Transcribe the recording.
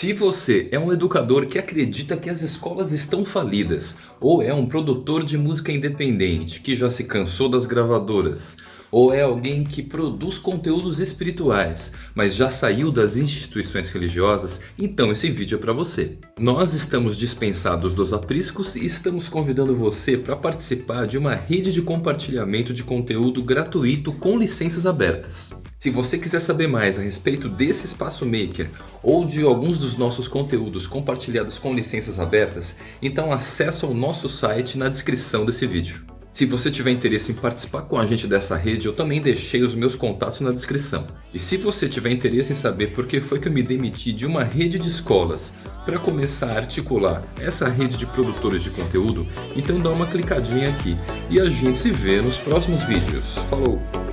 Se você é um educador que acredita que as escolas estão falidas, ou é um produtor de música independente que já se cansou das gravadoras, ou é alguém que produz conteúdos espirituais, mas já saiu das instituições religiosas, então esse vídeo é para você. Nós estamos dispensados dos apriscos e estamos convidando você para participar de uma rede de compartilhamento de conteúdo gratuito com licenças abertas. Se você quiser saber mais a respeito desse espaço maker ou de alguns dos nossos conteúdos compartilhados com licenças abertas, então acesse o nosso site na descrição desse vídeo. Se você tiver interesse em participar com a gente dessa rede, eu também deixei os meus contatos na descrição. E se você tiver interesse em saber por que foi que eu me demiti de uma rede de escolas para começar a articular essa rede de produtores de conteúdo, então dá uma clicadinha aqui e a gente se vê nos próximos vídeos. Falou!